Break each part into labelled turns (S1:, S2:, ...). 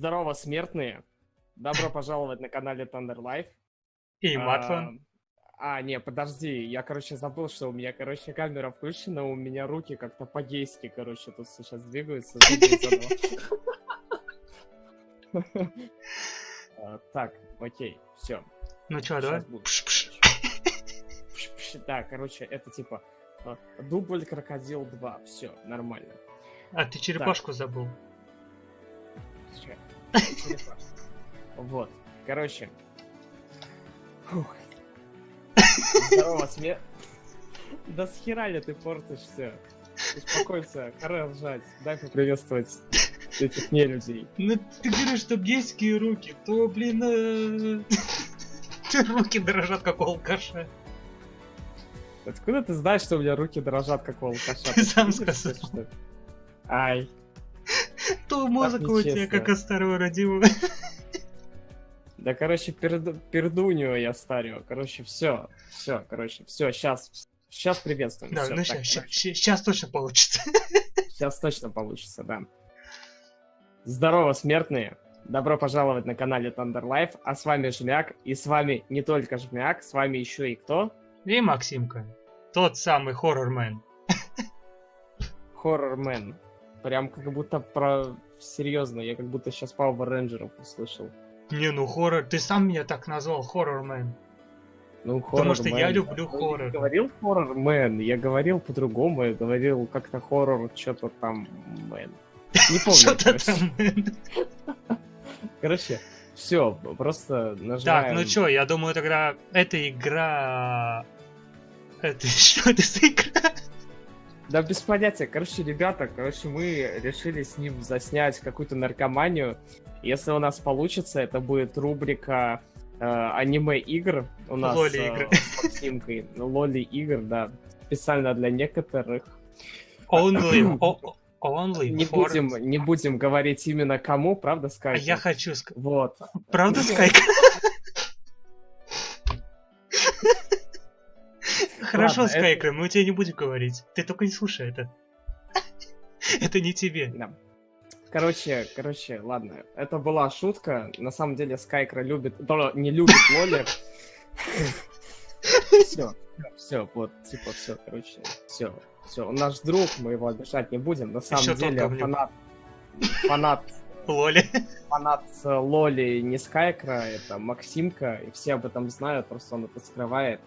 S1: Здорово, смертные. Добро пожаловать на канале Thunder Life.
S2: И.
S1: А, а, не, подожди, я, короче, забыл, что у меня, короче, камера включена, у меня руки как-то по-гейски, короче, тут сейчас двигаются. А, так, окей, все.
S2: Ну чё, давай?
S1: Да, короче, это типа а, дубль крокодил 2, все, нормально.
S2: А ты черепашку забыл.
S1: Вот. Короче. Здорово, смех. Да с хера ли ты портишь все? Успокойся, пора ржать. Дай поприветствовать этих нелюдей.
S2: Ну ты говоришь, что гейские руки, то, блин, э... руки дрожат, как у алкаша.
S1: Откуда ты знаешь, что у меня руки дрожат, как у алкаша?
S2: Ты сам сказал.
S1: Ай.
S2: То музыка у тебя, как у старого родимого.
S1: Да, короче, перду, пердунью я старю. Короче, все, все, короче, все, сейчас, сейчас приветствуем.
S2: Да, ну сейчас точно получится.
S1: Сейчас точно получится, да. Здорово, смертные! Добро пожаловать на канале Thunder Life, а с вами Жмяк, и с вами не только Жмяк, с вами еще и кто?
S2: И Максимка, тот самый хоррормен.
S1: Хоррормен. Прям как будто про... Серьезно, я как будто сейчас Power Рейнджеров услышал.
S2: Не, ну хоррор, ты сам меня так назвал, хоррормен.
S1: Ну,
S2: Потому что я люблю хоррор.
S1: Я говорил хоррор-мен, я говорил по-другому, я говорил как-то хоррор, что-то там мэн. Не помню.
S2: Что-то там мэн.
S1: Короче, все, просто нажимаем.
S2: Так, ну чё, я думаю тогда эта игра... Это что это за игра?
S1: Да без понятия. Короче, ребята, короче, мы решили с ним заснять какую-то наркоманию. Если у нас получится, это будет рубрика э, аниме-игр у нас
S2: Лоли-игр.
S1: э, с Максимкой. Лоли-игр, да. Специально для некоторых.
S2: Only, only
S1: Не
S2: for...
S1: будем, не будем говорить именно кому, правда,
S2: А
S1: Скайп?
S2: я хочу сказать.
S1: Вот.
S2: Правда, Скайк? Хорошо, Скайкер, мы тебе не будем говорить. Ты только не слушай это. Это не тебе.
S1: Короче, короче, ладно. Это была шутка. На самом деле Скайкра любит... не любит Лоли. Все, все, вот, типа, все, короче, все, все. Он наш друг, мы его обижать не будем. На самом деле, фанат, фанат,
S2: Лоли.
S1: фанат э, Лоли не Скайкра, это Максимка, и все об этом знают, просто он это скрывает.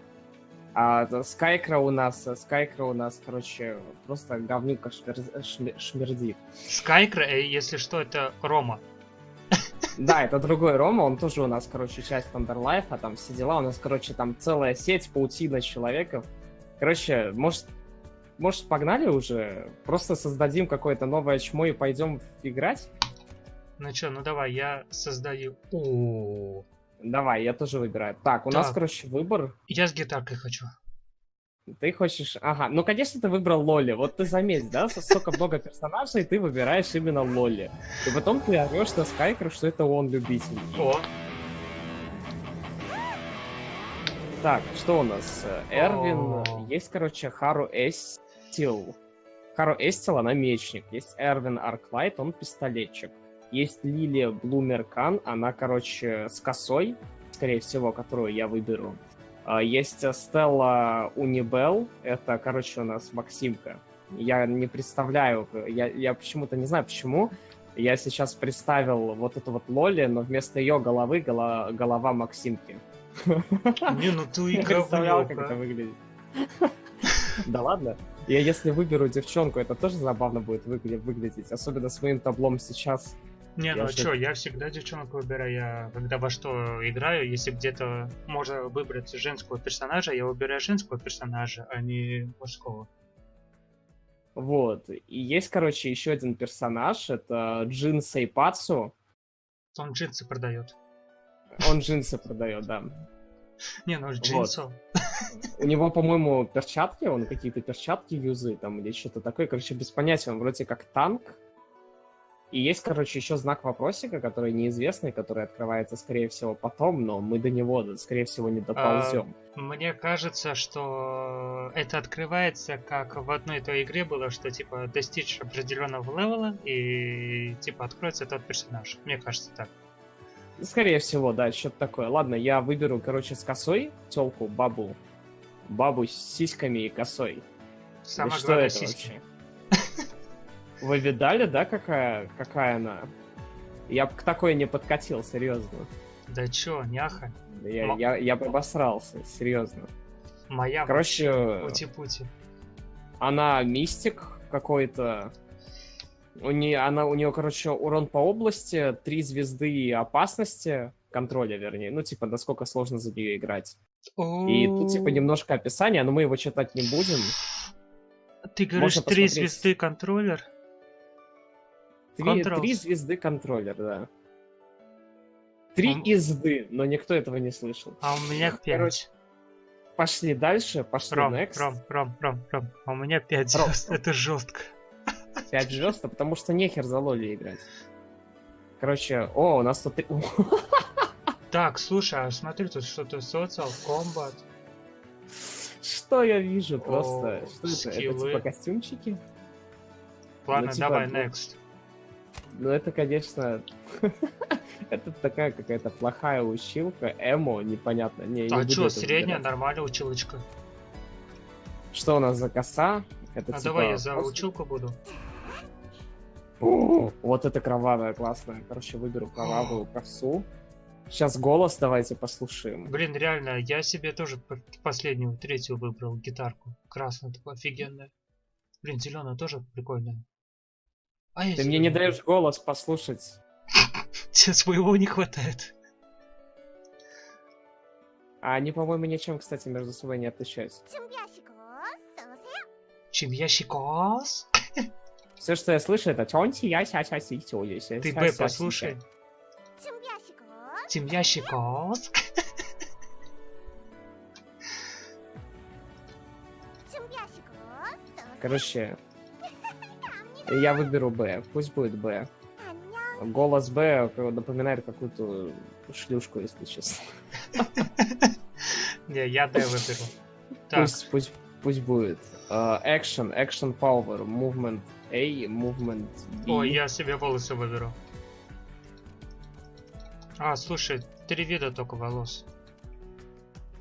S1: А Скайкра у нас, э, Скайкра у нас, короче, просто говнюка шмер- шме- шмердит.
S2: Скайкер, э, если что, это Рома.
S1: Да, это другой Рома, он тоже у нас, короче, часть Thunder Life, а там все дела. У нас, короче, там целая сеть, паутина человеков. Короче, может, может, погнали уже? Просто создадим какое-то новое чмо и пойдем играть?
S2: Ну чё, ну давай, я создаю... О,
S1: Давай, я тоже выбираю. Так, у нас,
S2: Так.
S1: короче, выбор.
S2: Я с гитаркой хочу.
S1: Ты хочешь... Ага, ну, конечно, ты выбрал Лоли. Вот ты заметь, да, столько много персонажей, и ты выбираешь именно Лоли. И потом ты орешь на Скайкер, что это он любитель.
S2: О,
S1: Так, что у нас? Э, Эрвин,
S2: О.
S1: есть, короче, Хару Эстил. Хару Эстил, она мечник. Есть Эрвин Арклайт, он пистолетчик. Есть Лилия Блумеркан, она, короче, с косой, скорее всего, которую я выберу. А, Есть э, Стелла Унибел, это, короче, у нас Максимка. Я не представляю, я, я почему-то не знаю почему. Я сейчас представил вот эту вот Лоли, но вместо ее головы гола- голова Максимки.
S2: не, ну ты и
S1: представлял, как это выглядит. Да ладно. Я если выберу девчонку, это тоже забавно будет выгля- выглядеть. Особенно с моим таблом сейчас.
S2: Не,
S1: Я
S2: ну чё, я всегда девчонок выбираю, я когда во что играю, если где-то можно выбрать женского персонажа, я выбираю женского персонажа, а не мужского.
S1: Вот. И есть, короче, еще один персонаж. Это Джин Сейпацу.
S2: Он джинсы продает.
S1: Он джинсы продает, да.
S2: Не, ну джинсов.
S1: У него, по-моему, перчатки, он какие-то перчатки юзы там или что-то такое. Короче, без понятия, он вроде как танк. И есть, короче, еще знак вопросика, который неизвестный, который открывается, скорее всего, потом, но мы до него, скорее всего, не доползем.
S2: А, мне кажется, что это открывается, как в одной той игре было, что, типа, достичь определенного левела, и, типа, откроется тот персонаж. Мне кажется, так.
S1: Скорее всего, да, что-то такое. Ладно, я выберу, короче, с косой телку, бабу. Бабу с сиськами и косой.
S2: Самое да главное, что это сиськи.
S1: вообще? Вы видали, да, какая, какая она? Я бы к такой не подкатил, серьезно.
S2: Да чё, няха?
S1: Я, Но... я, я бы обосрался, серьезно.
S2: Моя
S1: Короче,
S2: пути-пути.
S1: Она мистик какой-то. У нее, она, у нее, короче, урон по области, три звезды опасности, контроля, вернее. Ну, типа, насколько сложно за нее играть. И тут, типа, немножко описание, но мы его читать не будем.
S2: Ты говоришь, три звезды контроллер?
S1: Три, три звезды контроллер, да. Три а... изды, но никто этого не слышал.
S2: А у меня пять. Короче,
S1: пошли дальше, пошли
S2: Ром,
S1: next.
S2: Ром, Ром, Ром, Ром, а у меня пять звезд, это жестко.
S1: Пять звезд, потому что нехер за лоли играть. Короче, о, у нас тут...
S2: Так, слушай, а смотри, тут что-то социал, комбат.
S1: Что я вижу просто? О, что это? Это типа костюмчики?
S2: Ладно, ну, типа, давай, next.
S1: Ну, это, конечно... это такая какая-то плохая училка, эмо, непонятно. Не,
S2: а что, средняя, нормальная училочка.
S1: Что у нас за коса?
S2: Это а типа... давай я за училку буду.
S1: О, вот это кровавая, классная. Короче, выберу кровавую косу. Сейчас голос давайте послушаем.
S2: Блин, реально, я себе тоже последнюю, третью выбрал гитарку. Красная такая офигенная. Блин, зеленая тоже прикольная.
S1: А Ты мне не даешь голос послушать.
S2: Тебе своего не хватает.
S1: А они, по-моему, ничем, кстати, между собой не отличаются.
S2: Чем ящикос?
S1: Все, что я слышу, это чонти я ся ся си
S2: Ты Б послушай. Чем ящикос?
S1: Короче, я выберу Б. Пусть будет Б. Голос Б напоминает какую-то шлюшку, если честно.
S2: Не, я Д выберу.
S1: Пусть, пусть, пусть будет. Uh, action, action power, movement A, movement B.
S2: Ой, я себе волосы выберу. А, слушай, три вида только волос.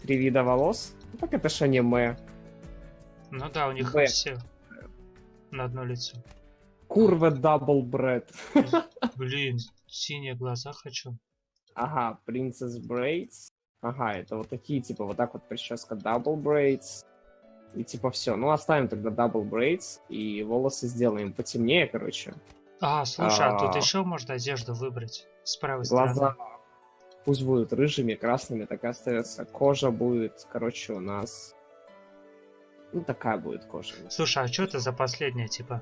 S1: Три вида волос? Ну, так это ж аниме.
S2: Ну да, у них Б. все на одно лицо.
S1: Curve double braid.
S2: Блин, синие глаза хочу.
S1: Ага, Princess Braids. Ага, это вот такие, типа, вот так вот прическа Double Braids. И типа все. Ну, оставим тогда Double Braids и волосы сделаем потемнее, короче.
S2: А, слушай, а, а тут еще можно одежду выбрать с правой
S1: глаза
S2: стороны.
S1: Пусть будут рыжими, красными, так и остается. Кожа будет, короче, у нас... Ну, такая будет кожа.
S2: Слушай, а что это за последняя, типа?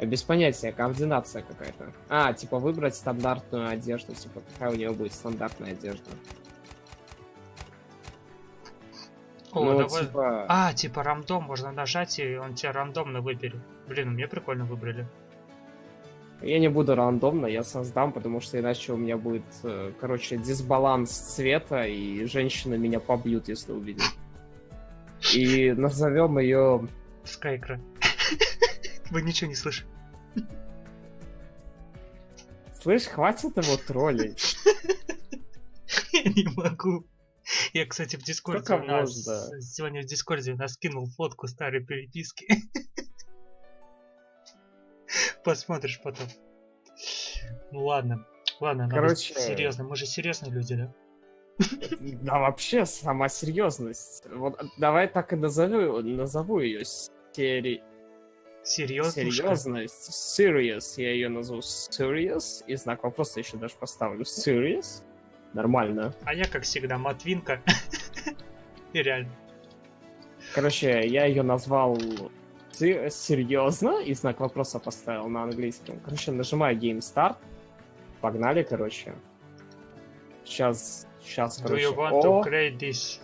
S1: Без понятия, координация какая-то. А, типа выбрать стандартную одежду, типа какая у него будет стандартная одежда.
S2: О, ну, давай... типа... А, типа рандом, можно нажать, и он тебя рандомно выберет. Блин, мне прикольно выбрали.
S1: Я не буду рандомно, я создам, потому что иначе у меня будет, э, короче, дисбаланс цвета, и женщины меня побьют, если увидят. И назовем ее...
S2: Скайкра. Вы ничего не слышите.
S1: Слышь, хватит его троллить.
S2: Я не могу. Я, кстати, в Дискорде у нас... Можно? Сегодня в Дискорде у нас скинул фотку старой переписки. Посмотришь потом. Ну ладно. Ладно, Короче... серьезно. Мы же серьезные люди, да?
S1: Да вообще, сама серьезность. Вот давай так и назову, назову ее серией.
S2: Серьезно?
S1: Серьезность. Serious. Я ее назову Serious. И знак вопроса еще даже поставлю. Serious. Нормально.
S2: А я, как всегда, Матвинка. И реально.
S1: Короче, я ее назвал серьезно и знак вопроса поставил на английском. Короче, нажимаю Game Start. Погнали, короче. Сейчас, сейчас, короче.
S2: Do you want to create this?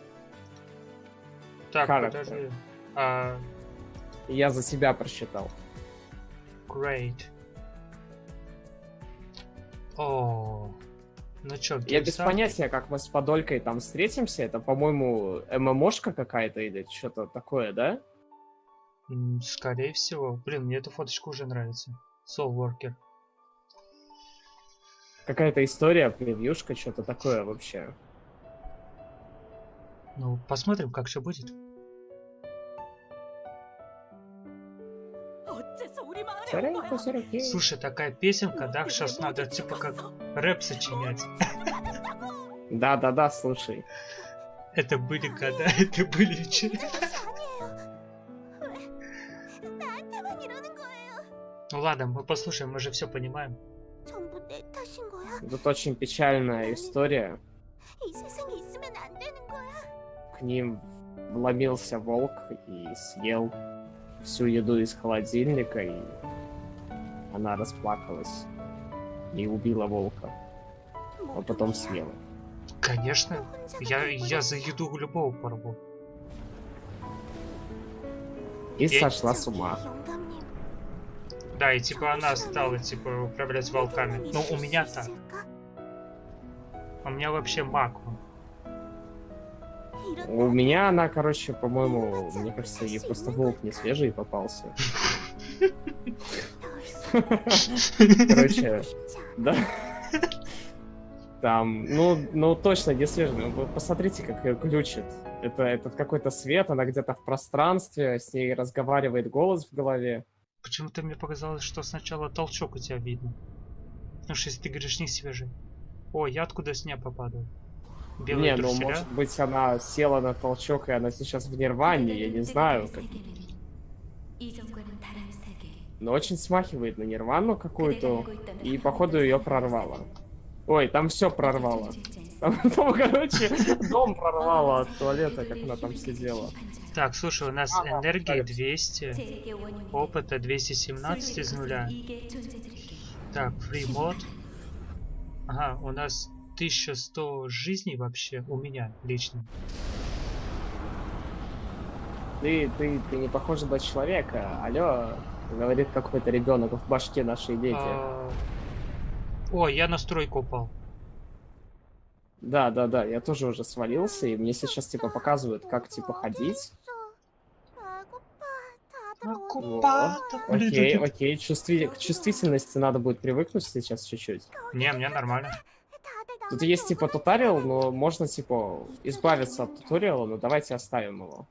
S2: Так, подожди. А,
S1: я за себя просчитал.
S2: Great. О, ну чё,
S1: Я без понятия, как мы с Подолькой там встретимся. Это, по-моему, ММОшка какая-то или что-то такое, да?
S2: Скорее всего. Блин, мне эта фоточка уже нравится. Soul Worker.
S1: Какая-то история, превьюшка, что-то такое вообще.
S2: Ну, посмотрим, как все будет. Слушай, такая песенка, да? Сейчас надо типа как рэп сочинять.
S1: Да-да-да, слушай.
S2: Это были когда? Это были
S3: че?
S2: Ну ладно, мы послушаем, мы же все понимаем.
S1: Тут очень печальная история. К ним вломился волк и съел всю еду из холодильника и она расплакалась и убила волка. А потом съела.
S2: Конечно. Я, я за еду любого порву.
S1: И,
S2: и
S1: сошла с ума.
S2: Да, и типа она стала типа управлять волками. ну у меня ну, так. У меня вообще маг.
S1: У меня она, короче, по-моему, мне кажется, ей просто волк не свежий попался. Короче, да. Там, ну, ну точно не свежий. Ну, Вы посмотрите, как ее глючит. Это этот какой-то свет, она где-то в пространстве, с ней разговаривает голос в голове.
S2: Почему-то мне показалось, что сначала толчок у тебя видно. Потому что если ты говоришь не свежий. О, я откуда с неба падаю? Белые
S1: не, ну
S2: труселя?
S1: может быть она села на толчок, и она сейчас в нирване, я не знаю. Как... Но очень смахивает на нирвану какую-то, и походу ее прорвало. Ой, там все прорвало. Там, там, короче, дом прорвало от туалета, как она там сидела.
S2: Так, слушай, у нас
S1: Ага,
S2: энергии
S1: так.
S2: 200, опыта 217 из нуля. Так, free mod. Ага, у нас 1100 жизней вообще, у меня лично.
S1: Ты, ты, ты не похожа на человека. Алло, Говорит какой-то ребенок в башке наши дети.
S2: А, о, я на стройку упал.
S1: Да, да, да, я тоже уже свалился, и мне сейчас типа показывают, как типа ходить.
S2: А,
S1: окей, окей, Чувстви... чувствительности надо будет привыкнуть сейчас чуть-чуть.
S2: Не, мне нормально.
S1: Тут есть типа туториал, но можно типа избавиться от туториала, но давайте оставим его.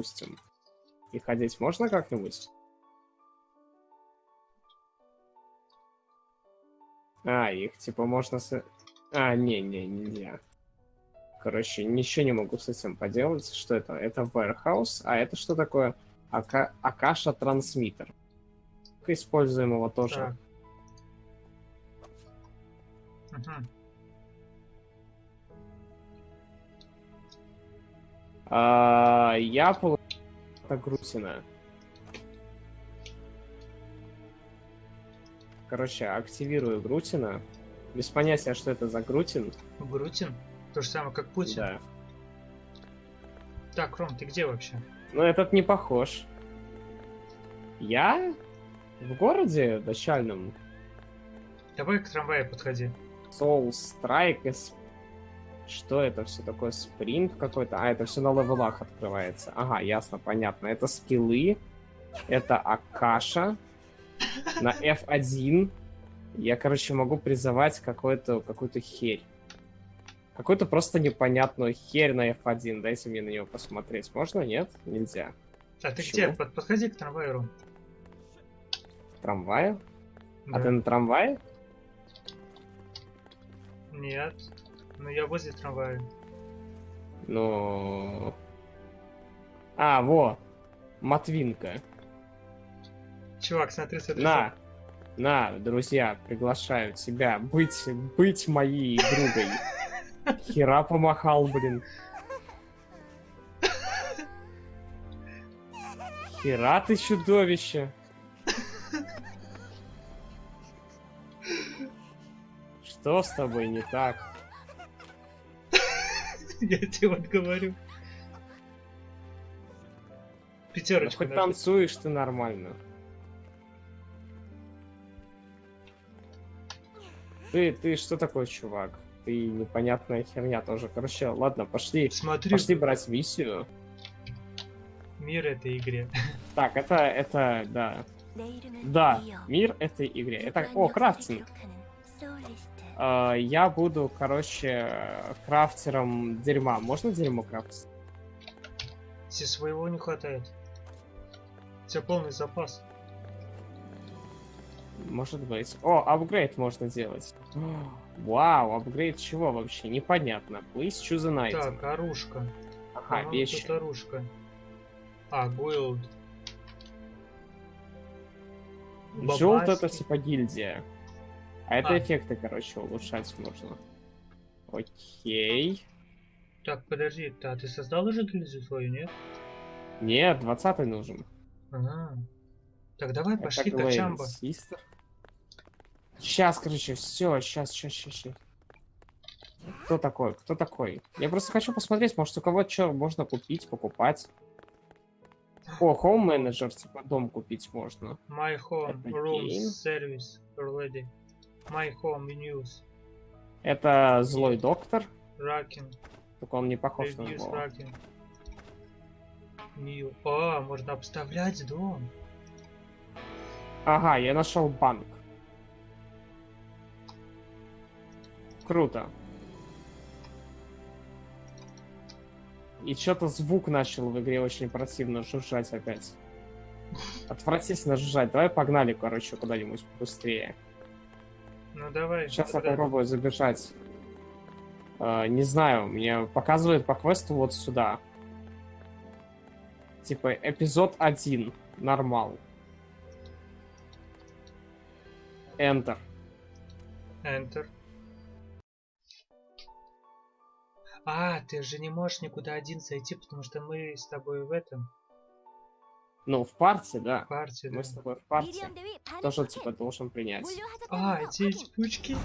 S1: Допустим. И ходить можно как-нибудь? А, их типа можно с... А, не, не, нельзя. Короче, ничего не могу с этим поделать. Что это? Это warehouse, а это что такое? Ака... Акаша трансмиттер. Используем его тоже.
S2: Так.
S1: А, я получил это Грусина. Короче, активирую Грутина. Без понятия, что это за Грутин.
S2: Грутин? То же самое, как Путин.
S1: Да.
S2: Так, Ром, ты где вообще?
S1: Но этот не похож. Я в городе начальном.
S2: Давай к трамваю подходи.
S1: Soul Strike. из- Что это все такое? Спринт какой-то? А, это все на левелах открывается. Ага, ясно, понятно. Это скиллы. Это Акаша. На F1. Я, короче, могу призывать какую-то какую-то херь. Какую-то просто непонятную херь на F1. Дайте мне на него посмотреть. Можно? Нет? Нельзя.
S2: А ты
S1: Чего?
S2: где? Под- подходи к трамваю.
S1: Трамвая? А
S2: Да.
S1: ты на трамвае?
S2: Нет. Ну я возле трамвая.
S1: Ну... А, во. Матвинка.
S2: Чувак, смотри, смотри.
S1: На. На, друзья, приглашаю тебя быть, быть моей другой. Хера помахал, блин. Хера ты чудовище. Что с тобой не так?
S2: Я тебе вот говорю.
S1: Да
S2: Пятерочка.
S1: хоть танцуешь ты нормально. Ты, ты что такой, чувак? Ты непонятная херня тоже. Короче, ладно, пошли.
S2: Смотри,
S1: Пошли брать миссию.
S2: мир этой игре.
S1: Так, это, это, да. Да, мир этой игре. Это, о, крафтинг. А, я буду, короче, крафтером дерьма. Можно дерьмо крафтить?
S2: Тебе своего не хватает. У тебя полный запас.
S1: Может быть. О, апгрейд можно делать. Вау, апгрейд чего вообще? Непонятно. Please choose an item.
S2: Так, оружка.
S1: Ага,
S2: По-моему,
S1: вещи.
S2: Тут оружка. А, guild.
S1: Желт это типа гильдия. А это
S2: А.
S1: эффекты, короче, улучшать можно. Окей.
S2: Так, подожди, а ты создал уже гильдию свою, нет?
S1: Нет, 20 нужен.
S2: Ага. Так, давай
S1: Это
S2: пошли Качамба.
S1: Систер. Сейчас, короче, все, сейчас, сейчас, сейчас, сейчас. Кто такой? Кто такой? Я просто хочу посмотреть, может у кого что можно купить, покупать. О, Home Manager, типа дом купить можно.
S2: My home,
S1: game.
S2: service, already. My home, menus,
S1: Это злой доктор,
S2: racking,
S1: только он не похож на него.
S2: racking. New. А, можно обставлять дом.
S1: Ага, я нашел банк. Круто. И что-то звук начал в игре очень противно жужжать опять. Отвратительно жужжать. Давай погнали, короче, куда-нибудь быстрее.
S2: Ну давай.
S1: Сейчас я попробую забежать. Э, не знаю, мне показывает по квесту вот сюда. Типа эпизод 1. Нормал. Enter.
S2: Enter. А, ты же не можешь никуда один зайти, потому что мы с тобой в этом
S1: Ну, в партии, да.
S2: партии.
S1: Мы
S2: да.
S1: с тобой в партии. Тоже, типа, должен принять.
S2: А, эти пучки.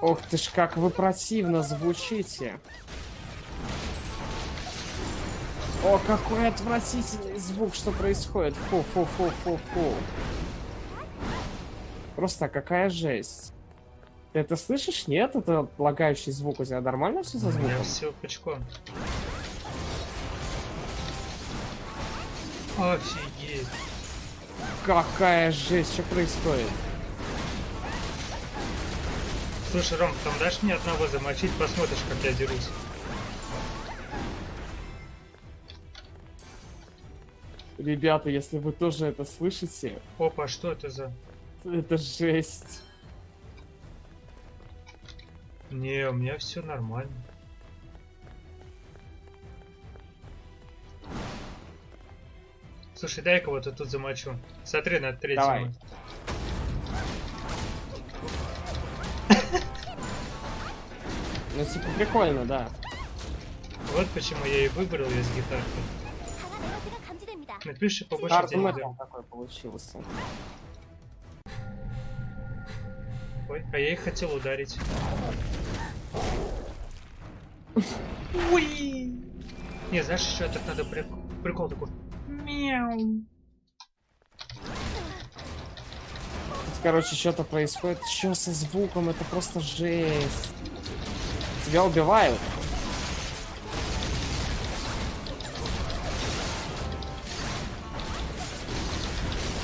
S1: Ох ты ж, как вы противно звучите. О, какой отвратительный звук, что происходит. Фу, фу, фу, фу, фу. Просто какая жесть. Ты это слышишь? Нет? Это лагающий звук. У тебя нормально все со
S2: У меня
S1: звуком?
S2: все пучком. Офигеть.
S1: Какая жесть, что происходит?
S2: Слушай, Ром, там дашь мне одного замочить, посмотришь, как я дерусь.
S1: Ребята, если вы тоже это слышите,
S2: Опа, что это за...
S1: это жесть.
S2: Не, у меня все нормально. Слушай, дай кого-то тут замочу. Смотри на третьего.
S1: Давай. Ну, типа, прикольно, да.
S2: Вот почему я и выбрал ее с гитаркой. Напиши побольше денег.
S1: Metal такой получился.
S2: Ой, а я их хотел ударить. Уи! Не, знаешь, еще так надо прик- прикол такой. Мяу.
S1: Короче, что-то происходит. Что со звуком? Это просто жесть. Тебя убивают.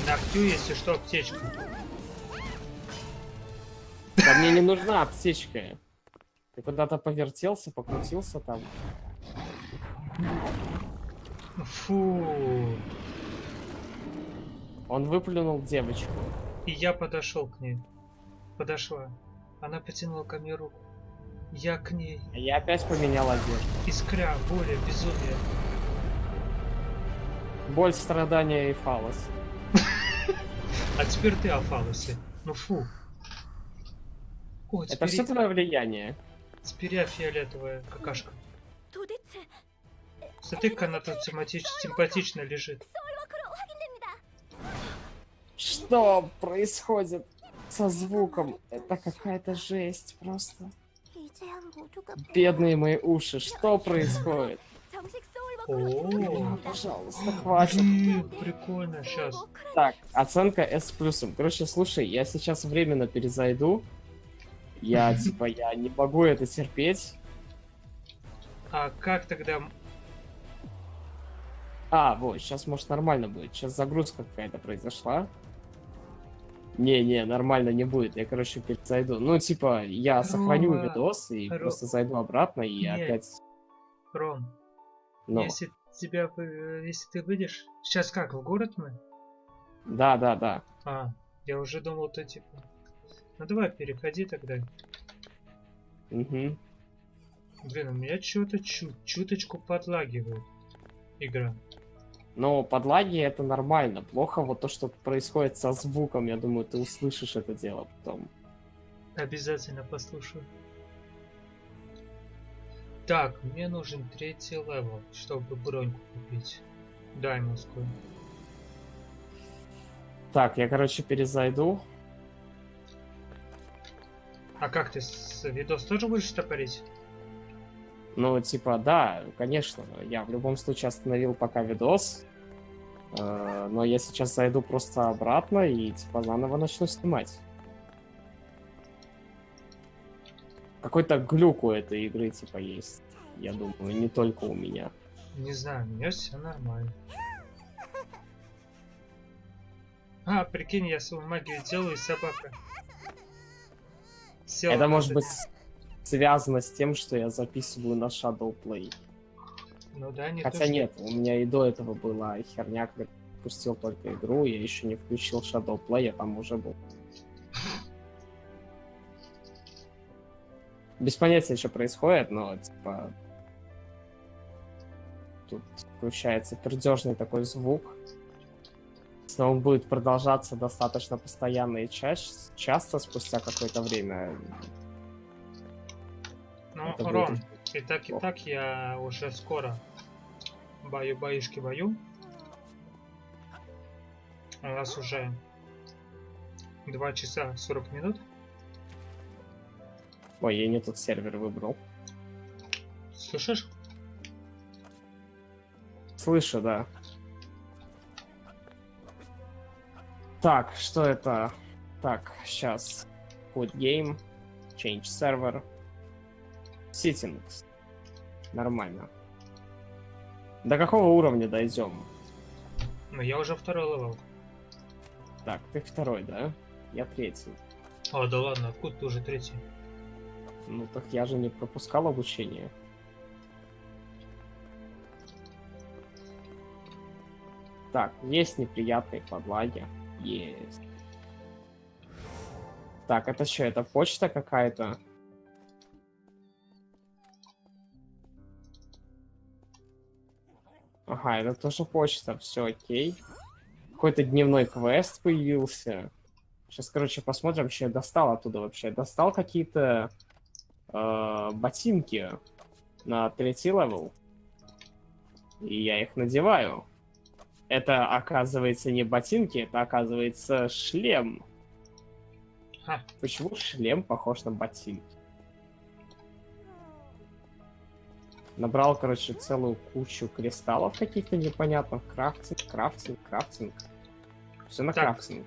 S2: На Q, если что, аптечка.
S1: Да мне не нужна аптечка. Ты куда-то повертелся, покрутился там.
S2: Фу.
S1: Он выплюнул девочку.
S2: И я подошел к ней. Подошла. Она потянула ко мне руку. Я к ней.
S1: А я опять поменял одежду.
S2: Искря, боли, безумие.
S1: Боль, страдания и фалос.
S2: А теперь ты о фалосе. Ну фу. О,
S1: Это все твое влияние.
S2: теперь я фиолетовая какашка.
S3: Смотри,
S2: как она тут симпатично лежит.
S1: Что происходит со звуком? Это какая-то жесть просто. Бедные мои уши, что происходит?
S2: О,
S1: пожалуйста, хватит.
S2: Прикольно, сейчас.
S1: Так, оценка S+. Короче, слушай, я сейчас временно перезайду. Я, типа, я не могу это терпеть.
S2: А как тогда
S1: а, вот, сейчас, может, нормально будет. Сейчас загрузка какая-то произошла. Не-не, нормально не будет. Я, короче, перезайду. Ну, типа, я сохраню
S2: Рома,
S1: видос и
S2: Ро-
S1: просто зайду обратно и
S2: Нет.
S1: опять...
S2: Ром,
S1: Ну,
S2: если тебя... Если ты выйдешь... Сейчас как, в город мы?
S1: да-да-да.
S2: А, я уже думал, то типа... Ну давай, переходи тогда.
S1: Угу.
S2: Блин, у меня что-то чу чуточку подлагивает игра.
S1: Но подлаги это нормально. Плохо вот то, что происходит со звуком. Я думаю, ты услышишь это дело потом.
S2: Обязательно послушаю. Так, мне нужен третий level, чтобы броньку купить. Даймонскую.
S1: Так, я, короче, перезайду.
S2: А как ты с видос тоже будешь топорить?
S1: Ну, типа, да, конечно. Я в любом случае остановил пока видос. Э, Но я сейчас зайду просто обратно и, типа, заново начну снимать. Какой-то глюк у этой игры, типа, есть. Я думаю, не только у меня.
S2: Не знаю, у меня все нормально. А, прикинь, я свою магию делаю, и собака. Села
S1: Это может быть связано с тем, что я записываю на Shadow Play.
S2: Ну да, не
S1: Хотя
S2: то, что-
S1: нет, у меня и до этого была херня, когда пустил только игру, я еще не включил Shadow Play, я там уже был. Без понятия, что происходит, но типа тут включается пердежный такой звук. Если он будет продолжаться достаточно постоянно и чаще, часто спустя какое-то время,
S2: Ром, и так, и так я уже скоро баю-баюшки бою. У нас уже 2 часа 40 минут.
S1: Ой, я не тот сервер выбрал.
S2: Слышишь?
S1: Слышу, да. Так, что это? Так, сейчас. Put game. Change server. Settings. Нормально. До какого уровня дойдем?
S2: Ну, я уже второй level.
S1: Так, ты второй, да? Я третий.
S2: А, да ладно, откуда ты уже третий?
S1: Ну так я же не пропускал обучение. Так, есть неприятные подлаги. Есть. Так, это что, это почта какая-то? Ага, это тоже почта, все окей. Какой-то дневной квест появился. Сейчас, короче, посмотрим, что я достал оттуда вообще. Достал какие-то э, ботинки на третий level. И я их надеваю. Это, оказывается, не ботинки, это, оказывается, шлем.
S2: Ха.
S1: Почему шлем похож на ботинки? Набрал, короче, целую кучу кристаллов каких-то непонятных. Крафтинг, крафтинг, крафтинг. Все на
S2: Так.
S1: крафтинг.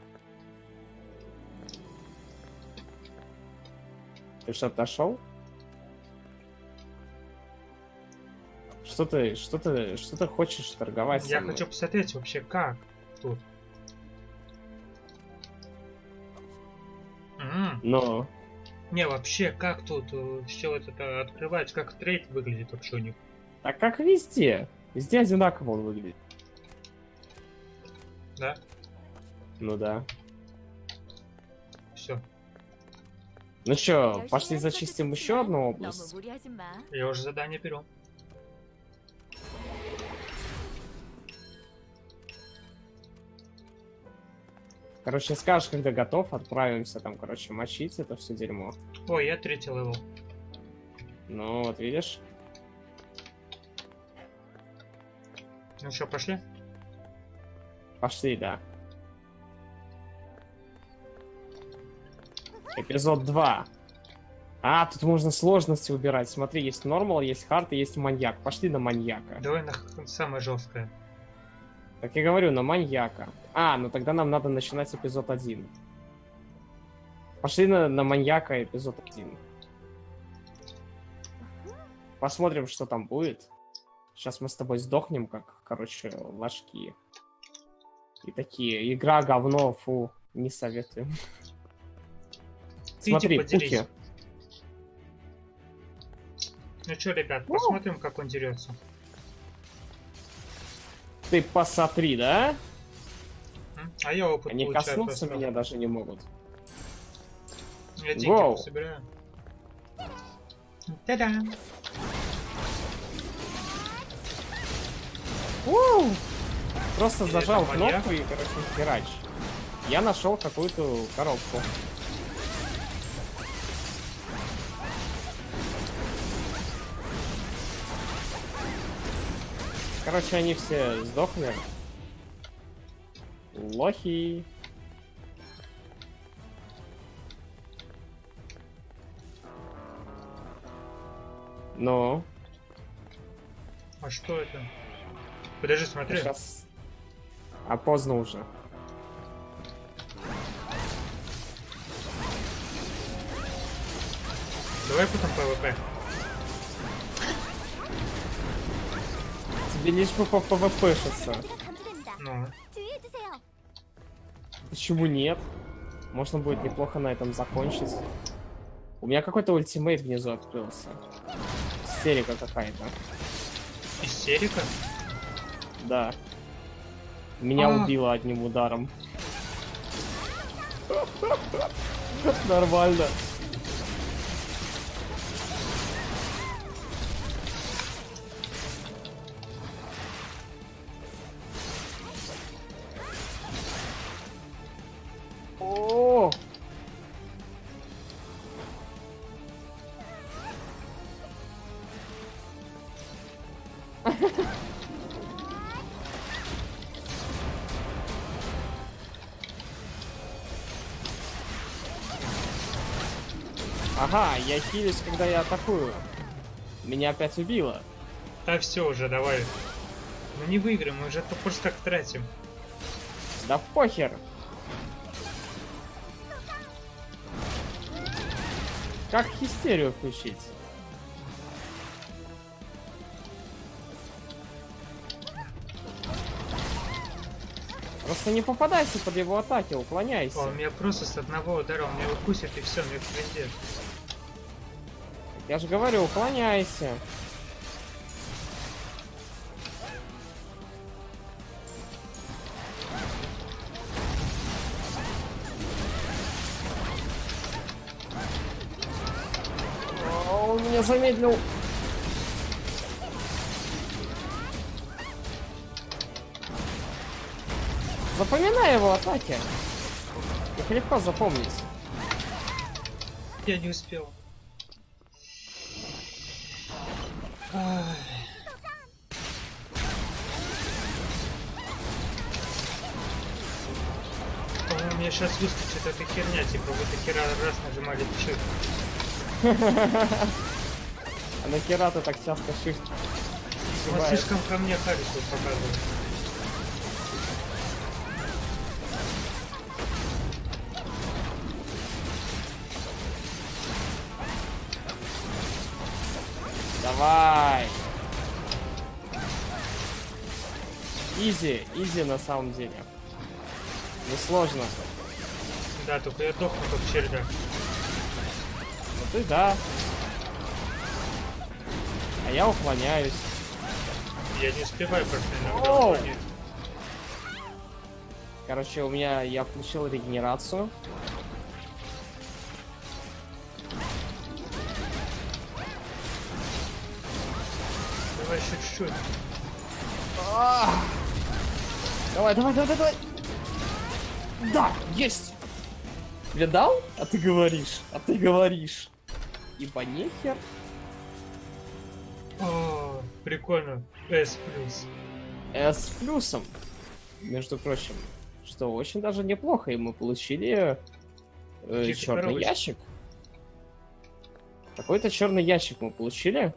S1: Ты что, дошел? Что ты, что ты, что ты хочешь торговать
S2: Я хочу посмотреть вообще как тут.
S1: Но
S2: не, вообще, как тут э, все это открывается, как трейд выглядит вообще у них?
S1: А как везде. Везде одинаково он выглядит.
S2: Да?
S1: Ну да.
S2: Все.
S1: Ну что, пошли зачистим еще одну область?
S2: Я уже задание беру.
S1: Короче, скажешь, когда готов, отправимся там, короче, мочить это все дерьмо.
S2: Ой, я третий level.
S1: Ну, вот видишь.
S2: Ну что, пошли?
S1: Пошли, да. Эпизод 2. А, тут можно сложности убирать. Смотри, есть normal, есть hard и есть маньяк. Пошли на маньяка.
S2: Давай на самое жесткое.
S1: Так я говорю, на маньяка. А, ну тогда нам надо начинать эпизод 1. Пошли на, на маньяка эпизод 1. Посмотрим, что там будет. Сейчас мы с тобой сдохнем, как, короче, ложки. И такие, игра говно, фу, не советуем.
S2: Иди
S1: Смотри,
S2: поделись.
S1: пуки.
S2: Ну что, ребят, посмотрим, как он дерется.
S1: Ты посмотри, да?
S2: А я опыт
S1: Они
S2: получаю
S1: коснуться
S2: просто.
S1: меня даже не могут.
S2: Я деньги
S1: Воу.
S2: собираю. Та-да!
S1: Уу! Просто
S2: Или
S1: зажал
S2: маньяк?
S1: кнопку и, короче, херач. Я нашел какую-то коробку. Короче, они все сдохли. Лохи. Но.
S2: А что это? Подожди, смотри.
S1: Сейчас. А поздно уже.
S2: Давай потом ПВП.
S1: Тебе лишь бы по
S3: PvP шаться.
S2: Ну.
S1: Почему нет? Можно будет неплохо на этом закончить. У меня какой-то ultimate внизу открылся. Истерика какая-то.
S2: истерика?
S1: Да. Меня
S2: А.
S1: убило одним ударом. Нормально. Я хилюсь, когда я атакую. Меня опять убило.
S2: Да все уже, давай. Ну не выиграем, мы уже это просто так тратим.
S1: Да похер. Как хистерию включить? Просто не попадайся под его атаки, уклоняйся.
S2: О, он меня просто с одного удара, он меня укусит и все, мне пиздец.
S1: Я же говорю, уклоняйся. О, Он меня замедлил. Запоминай его атаки. Их легко запомнить.
S2: Я не успел. Мне сейчас выскочит эта херня, типа вы до хера раз нажимали shift.
S1: А нахера ты так часто shift
S2: Он
S1: сшибаешь?
S2: слишком ко мне харису показывает.
S1: Давай! Изи, изи на самом деле. Несложно.
S2: Да, только я дохну как червяк.
S1: Ты да. А я уклоняюсь.
S2: Я не успеваю просто иногда.
S1: Короче, у меня я включил регенерацию.
S2: Давай еще чуть-чуть.
S1: Давай, давай, давай, давай. Да, есть. Видал? А ты говоришь, а ты говоришь. Ибо нехер.
S2: О, прикольно. S плюс.
S1: С плюсом. Между прочим. Что очень даже неплохо. И мы получили
S2: Какие-то
S1: черный ящик. Какой-то черный ящик мы получили.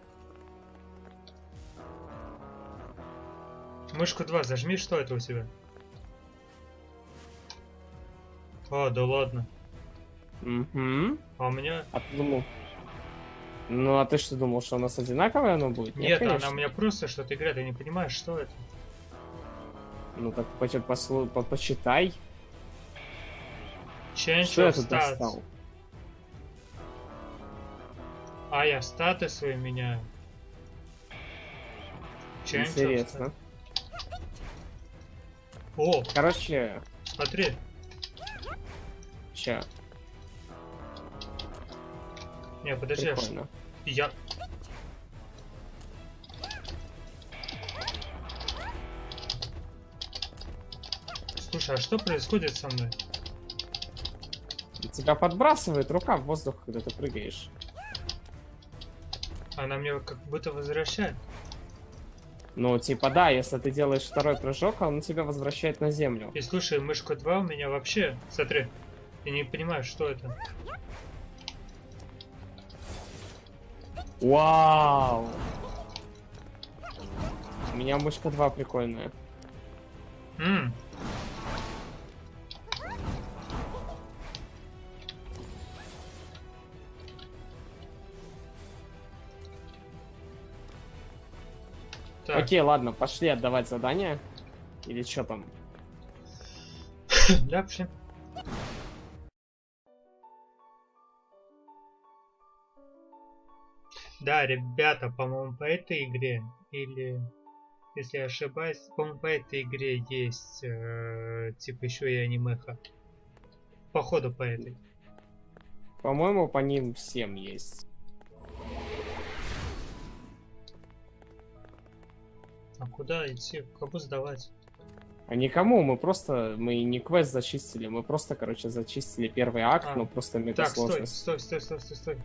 S2: Мышку 2 зажми, что это у тебя? А, да ладно.
S1: Угу.
S2: А у меня...
S1: А ты думал? Ну, а ты что думал, что у нас одинаковое оно будет?
S2: Нет, она
S1: конечно.
S2: у меня просто что-то играет, я не понимаю, что это.
S1: Ну так почи- послу- по- почитай.
S2: Change
S1: Что я тут достал?
S2: А, я статы свои меняю. Change
S1: Интересно.
S2: О,
S1: Короче,
S2: смотри.
S1: ща,
S2: Не, подожди,
S1: прикольно.
S2: я... Слушай, а что происходит со мной?
S1: Тебя подбрасывает рука в воздух, когда ты прыгаешь.
S2: Она мне как будто возвращает.
S1: Ну, типа, да, если ты делаешь второй прыжок, он тебя возвращает на землю.
S2: И слушай, мышка 2 у меня вообще... Смотри, я не понимаю, что это.
S1: Вау! У меня мышка 2 прикольная.
S2: М, Так,
S1: Окей, ладно, пошли отдавать задание. Или что там?
S2: да, пошли. Да, ребята, по-моему, по этой игре, или, если я ошибаюсь, по-моему, по этой игре есть, э, типа, еще и анимеха. Походу, по этой.
S1: По-моему, по ним всем есть.
S2: А куда идти? Кому сдавать?
S1: А никому, мы просто, мы не квест зачистили, мы просто, короче, зачистили первый акт,
S2: А.
S1: но просто мега
S2: Так, стой, стой, стой, стой, стой, стой.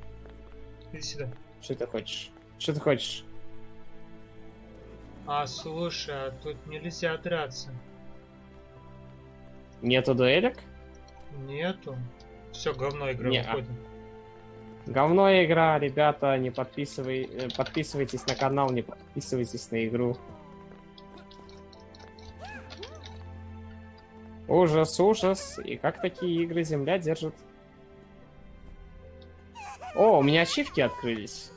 S2: Иди сюда.
S1: Что ты хочешь? Что ты хочешь?
S2: А, слушай, а тут нельзя драться.
S1: Нету дуэлек?
S2: Нету. Все, говно игра,
S1: Не, а.
S2: выходим.
S1: Говно игра, ребята, не подписывай, э, подписывайтесь на канал, не подписывайтесь на игру. Ужас, ужас. И как такие игры земля держит? О, у меня ачивки открылись.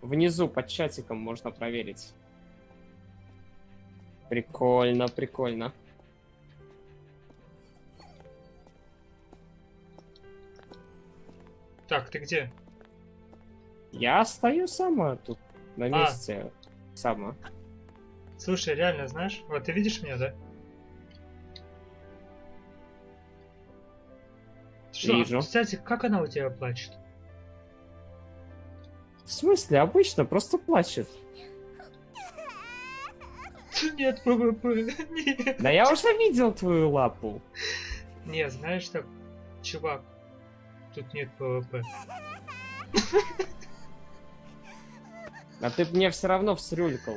S1: Внизу под чатиком можно проверить. Прикольно, прикольно.
S2: Так, ты где?
S1: Я стою сама тут на
S2: А.
S1: месте. Сама.
S2: Слушай, реально, знаешь, вот ты видишь меня, да? Что,
S1: Вижу.
S2: кстати, как она у тебя плачет?
S1: В смысле, обычно просто плачет.
S2: Нет, PvP. Нет.
S1: Да я уже видел твою лапу.
S2: Не, знаешь так, чувак, тут нет PvP.
S1: А ты мне все равно всрюлькал.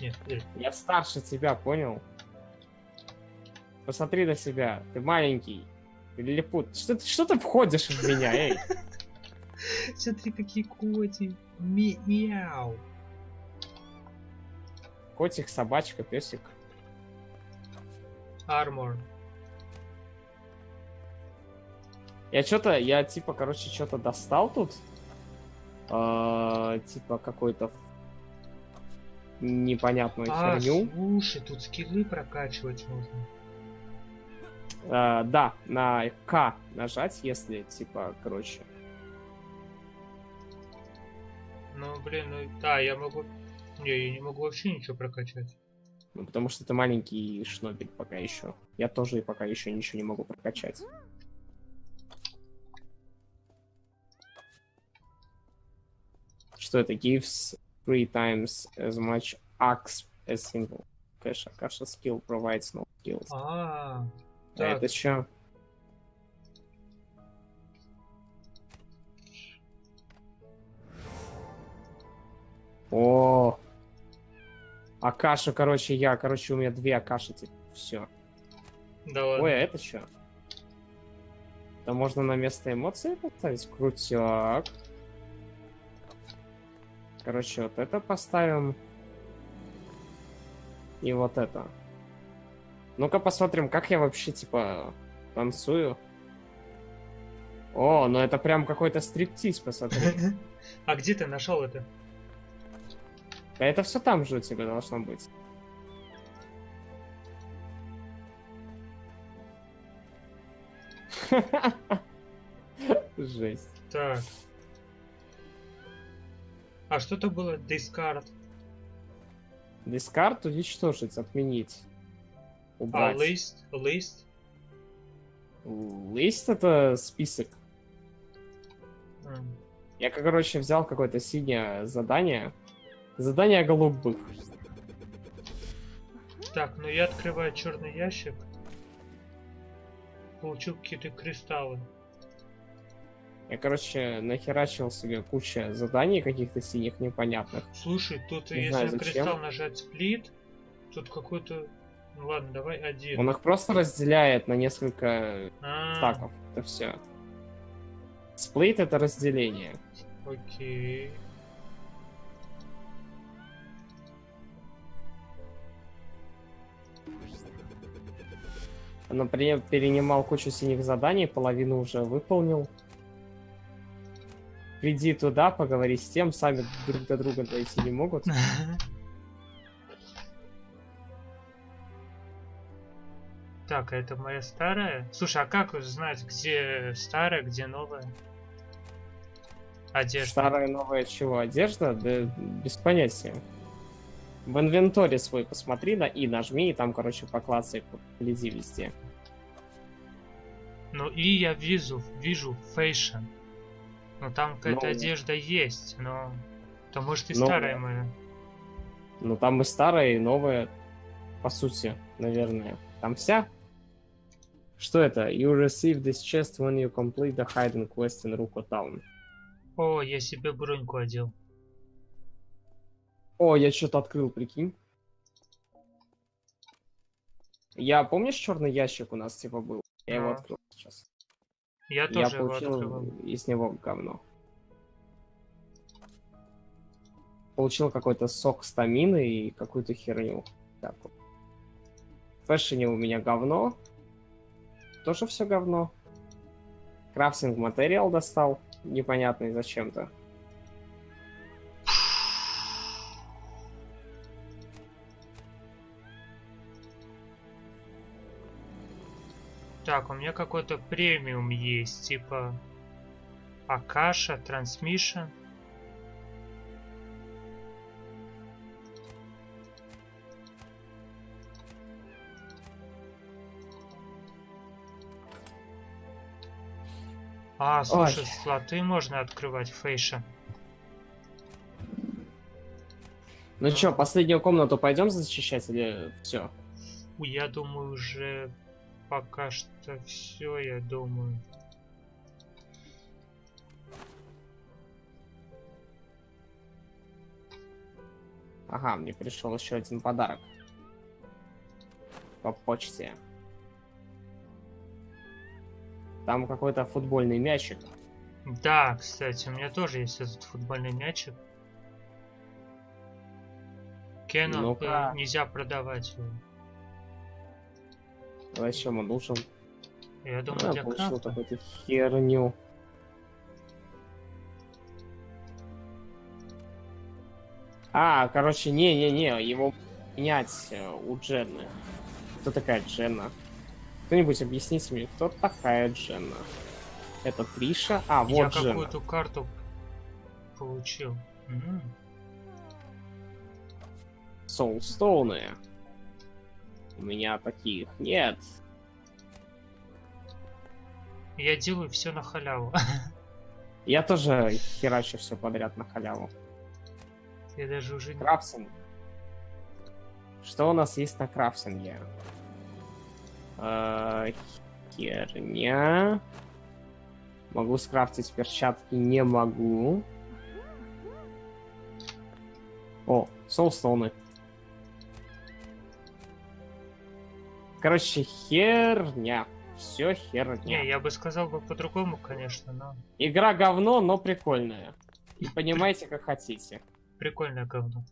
S2: Нет, подожди.
S1: Я старше тебя, понял? Посмотри на себя. Ты маленький. Ты лилипут. Что ты, что ты входишь в меня, эй?
S2: Смотри, какие коти. Мяу.
S1: Котик, собачка, песик.
S2: Армор.
S1: Я что-то, я типа, короче, что-то достал тут. А, типа какой-то непонятную
S2: А,
S1: херню.
S2: слушай, тут скиллы прокачивать можно.
S1: Э, да, на К нажать, если, типа, короче.
S2: Ну, блин, ну да, я могу... Не, я не могу вообще ничего прокачать.
S1: Ну, потому что ты маленький шнобель пока еще. Я тоже и пока еще ничего не могу прокачать. Что это? Gives three times as much axe as single. Cash, Akasha skill provides no skills.
S2: А,
S1: А
S2: так,
S1: это что? О, Акаша, короче, я, короче, у меня две Акаши теперь. Все.
S2: да ладно.
S1: Ой, а это что? Это можно на место эмоций поставить? Крутяк. Короче, вот это поставим. И вот это. Ну-ка посмотрим, как я вообще, типа, танцую. О, ну это прям какой-то стриптиз, посмотри.
S2: А где ты нашел это?
S1: А это все там же у тебя должно быть. Жесть.
S2: Так. А что это было? Discard.
S1: Дискард уничтожить, отменить.
S2: А,
S1: Убрать.
S2: list, list.
S1: Лист это список.
S2: М.
S1: Я, короче, взял какое-то синее задание. Задание голубых.
S2: Так, ну я открываю черный ящик. Получил какие-то кристаллы.
S1: Я, короче, нахерачил себе куча заданий каких-то синих непонятных.
S2: Слушай, тут
S1: Не
S2: если
S1: знаю, зачем.
S2: кристалл нажать сплит, тут какой-то... Ну ладно, давай один.
S1: Он их просто разделяет на несколько
S2: А,
S1: стаков. Это все. Сплит это разделение.
S2: Окей.
S1: Например, перенимал кучу синих заданий, половину уже выполнил. Приди туда, поговори с тем, сами друг до друга дойти не могут.
S2: Так, а это моя старая? Слушай, а как узнать, где старая, где новая? Одежда.
S1: Старая новая чего? Одежда? Да без понятия. В инвенторе свой посмотри на и нажми, и там, короче, поклацай, гляди везде.
S2: Ну и я вижу, вижу fashion. Ну там какая-то
S1: Ну.
S2: одежда есть, но... То может и
S1: Ну.
S2: старая моя.
S1: Ну там и старая, и новая, по сути, наверное. Там вся. Что это? You receive this chest when you complete the hidden quest in Ruko Town.
S2: О, я себе броньку одел.
S1: О, я что-то открыл, прикинь. Я, помнишь, черный ящик у нас типа был? Я его
S2: А.
S1: открыл сейчас.
S2: Я
S1: Я
S2: тоже его
S1: получил
S2: открывал.
S1: из него говно. Получил какой-то сок стамины и какую-то херню. Так. В фэшне у меня говно. Тоже все говно. Крафтинг материал достал. Непонятный зачем-то.
S2: Так, у меня какой-то премиум есть, типа Акаша, Трансмишн. А, слушай,
S1: Ой.
S2: слоты можно открывать фейша.
S1: Ну чё, последнюю комнату пойдем зачищать или все?
S2: Я думаю, уже пока что все, я думаю.
S1: Ага, мне пришел еще один подарок. По почте. Там какой-то футбольный мячик.
S2: Да, кстати, у меня тоже есть этот футбольный мячик. Кеннон
S1: Ну-ка.
S2: э, нельзя продавать его.
S1: Зачем он нужен?
S2: Я думаю,
S1: А,
S2: для
S1: получил какую-то херню. А, короче, не-не-не, его менять э, у Дженны. Кто такая Дженна? Кто-нибудь объясните мне, кто такая Дженна? Это Триша? А,
S2: Я
S1: вот Дженна.
S2: какую-то карту получил.
S1: Соулстоуны. У меня таких нет.
S2: Я делаю все на халяву.
S1: Я тоже херачу все подряд на халяву.
S2: Я даже уже не...
S1: Крафтинг. Что у нас есть на крафтинге? Э, Херня. Могу скрафтить перчатки, не могу. О, соулстоуны. Короче, херня. Все херня.
S2: Не, я бы сказал бы по-другому, конечно, но
S1: Игра говно, но прикольная. И понимаете, как хотите.
S2: прикольное говно.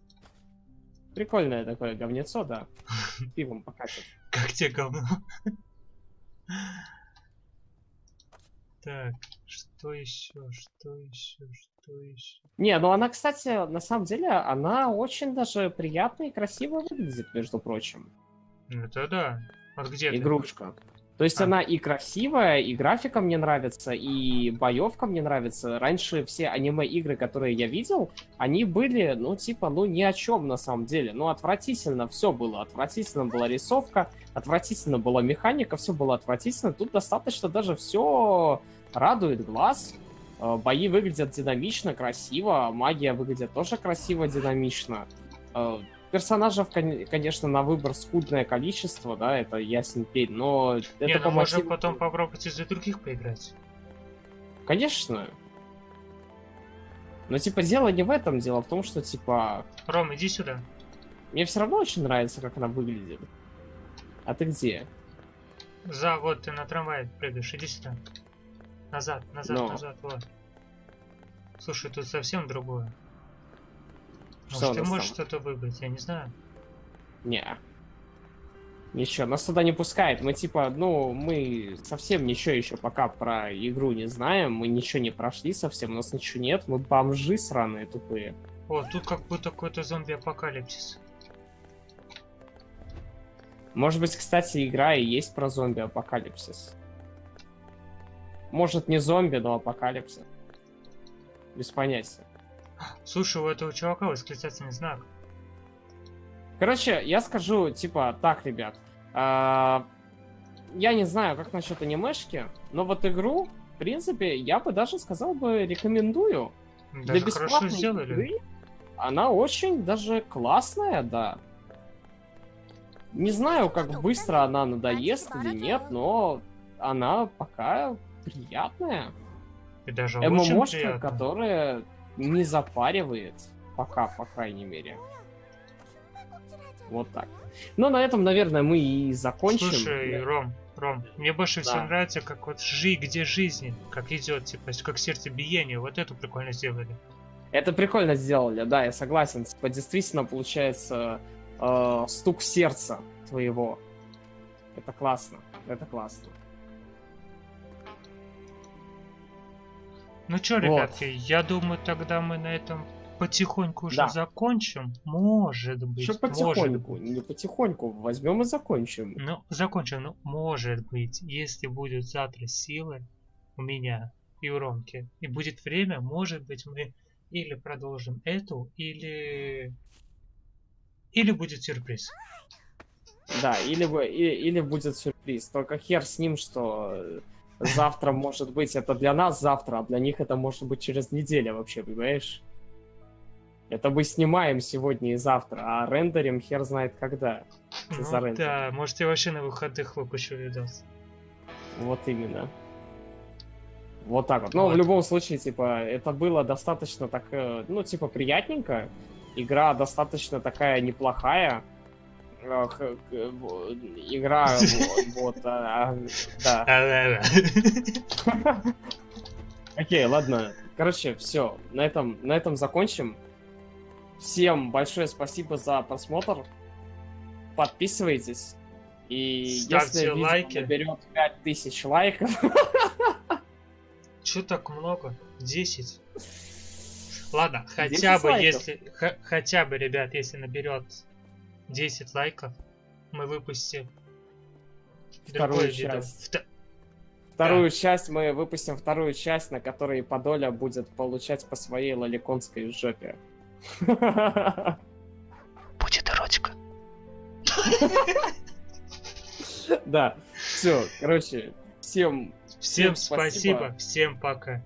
S1: Прикольное такое говнецо, да. Пивом покатит.
S2: Как тебе говно? Так, что еще, что еще, что еще?
S1: Не, ну она, кстати, на самом деле, она очень даже приятно и красиво выглядит, между прочим.
S2: Это да. Вот где ты?
S1: То есть
S2: А.
S1: она и красивая, и графика мне нравится, и боевка мне нравится. Раньше все аниме-игры, которые я видел, они были, ну, типа, ну, ни о чем на самом деле. Ну, отвратительно все было. Отвратительно была рисовка, отвратительно была механика, все было отвратительно. Тут достаточно даже все радует глаз. Э, Бои выглядят динамично, красиво, магия выглядит тоже красиво, динамично. Персонажев, кон- конечно, на выбор скудное количество, да, это ясен пень, но это
S2: Не,
S1: по
S2: ну можем
S1: мотиву-
S2: потом попробовать из-за других поиграть.
S1: Конечно. Но, типа, дело не в этом, дело в том, что, типа,
S2: Ром, иди сюда.
S1: мне все равно очень нравится, как она выглядит. А ты где?
S2: За, вот ты на трамвае прыгаешь, иди сюда. Назад, назад,
S1: Но.
S2: назад, вот. Слушай, тут совсем другое.
S1: Что
S2: Может, ты можешь что-то выбрать, я не знаю.
S1: Не. Ничего, нас туда не пускает. Мы, типа, ну, мы совсем ничего еще пока про игру не знаем, мы ничего не прошли совсем, у нас ничего нет, мы бомжи сраные тупые.
S2: О, тут как будто какой-то зомби-апокалипсис.
S1: Может быть, кстати, игра и есть про зомби-апокалипсис. Может, не зомби, но апокалипсис. Без понятия.
S2: Слушай, у этого чувака восклицательный знак.
S1: Короче, я скажу, типа, так, ребят. а, я не знаю, как насчет анимешки, но вот игру, в принципе, я бы даже сказал бы рекомендую.
S2: Даже
S1: Для
S2: хорошо
S1: бесплатной
S2: сделали.
S1: игры она очень даже классная, да. Не знаю, как быстро она надоест или нет, но она пока приятная.
S2: И даже
S1: ММОшка,
S2: приятно.
S1: которая не запаривает. Пока, по крайней мере. Вот так. Ну, на этом, наверное, мы и закончим.
S2: Слушай, Ром, Ром, мне больше всего
S1: Да.
S2: нравится, как вот жи, где жизни, как идет, типа, как сердцебиение, вот это прикольно сделали.
S1: Это прикольно сделали, да, я согласен. Типа, действительно получается э, стук сердца твоего. Это классно, это классно.
S2: Ну
S1: Вот.
S2: ребятки, я думаю, тогда мы на этом потихоньку уже
S1: Да.
S2: закончим. Может быть,
S1: Еще
S2: может
S1: потихоньку,
S2: быть.
S1: не потихоньку, возьмем и закончим.
S2: Ну, закончим. Ну, может быть, если будет завтра силы у меня и у Ромки, и будет время, может быть, мы или продолжим эту, или... Или будет сюрприз.
S1: Да, или, бы- и- или будет сюрприз. Только хер с ним, что завтра может быть это для нас завтра, а для них это может быть через неделю вообще, понимаешь? Это мы снимаем сегодня и завтра, а рендерим хер знает когда.
S2: Ну,
S1: за рендер.
S2: да, может, я вообще на выходных выпущу видос.
S1: Вот именно. Вот так вот. Но
S2: Вот.
S1: в любом случае, типа, это было достаточно так, э, ну, типа, приятненько. Игра достаточно такая неплохая. Э, Игра, во- вот, а, а, да. Окей, ладно. Короче, все. На этом, на этом закончим. Всем большое спасибо за просмотр. Подписывайтесь. И
S2: Ставьте
S1: если
S2: лайки.
S1: наберет 5000 лайков,
S2: Чё так много? 10. Ладно,
S1: 10
S2: хотя бы
S1: лайков.
S2: если... хотя бы, ребят, если наберет 10 лайков, мы выпустим
S1: вторую часть.
S2: Вта-
S1: Вторую часть мы выпустим вторую часть, на которой Подоля будет получать по своей лоликонской жопе.
S2: Будет эротика.
S1: Да, все, короче, всем
S2: Всем спасибо, всем пока.